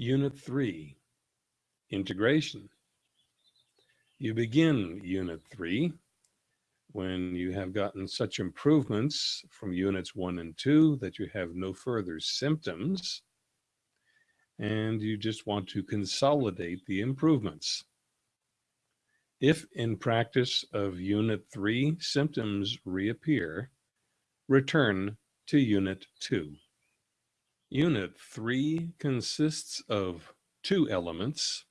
Unit 3, Integration. You begin Unit 3 when you have gotten such improvements from Units 1 and 2 that you have no further symptoms and you just want to consolidate the improvements. If in practice of Unit 3 symptoms reappear, return to Unit 2. Unit 3 consists of two elements,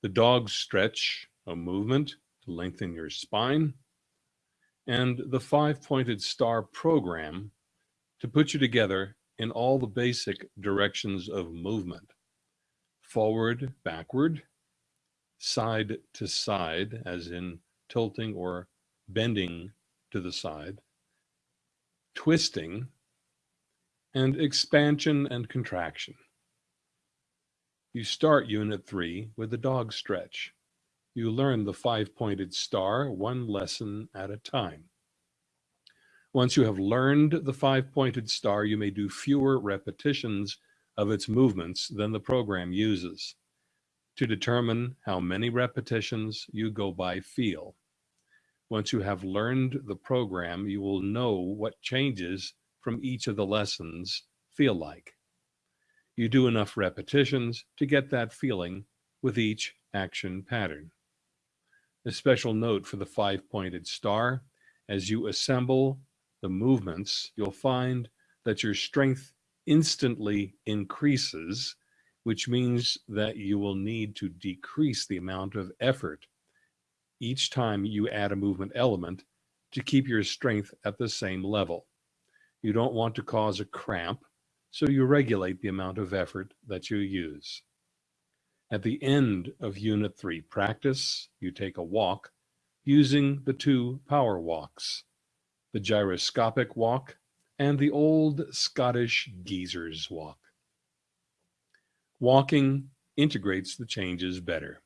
the dog stretch, a movement to lengthen your spine, and the five-pointed star program to put you together in all the basic directions of movement. Forward, backward, side to side, as in tilting or bending to the side, twisting, and expansion and contraction. You start Unit 3 with the dog stretch. You learn the five-pointed star one lesson at a time. Once you have learned the five-pointed star, you may do fewer repetitions of its movements than the program uses. To determine how many repetitions, you go by feel. Once you have learned the program, you will know what changes from each of the lessons feel like. You do enough repetitions to get that feeling with each action pattern. A special note for the five-pointed star, as you assemble the movements, you'll find that your strength instantly increases, which means that you will need to decrease the amount of effort each time you add a movement element to keep your strength at the same level. You don't want to cause a cramp, so you regulate the amount of effort that you use. At the end of Unit 3 practice, you take a walk using the two power walks the gyroscopic walk, and the old Scottish geezer's walk. Walking integrates the changes better.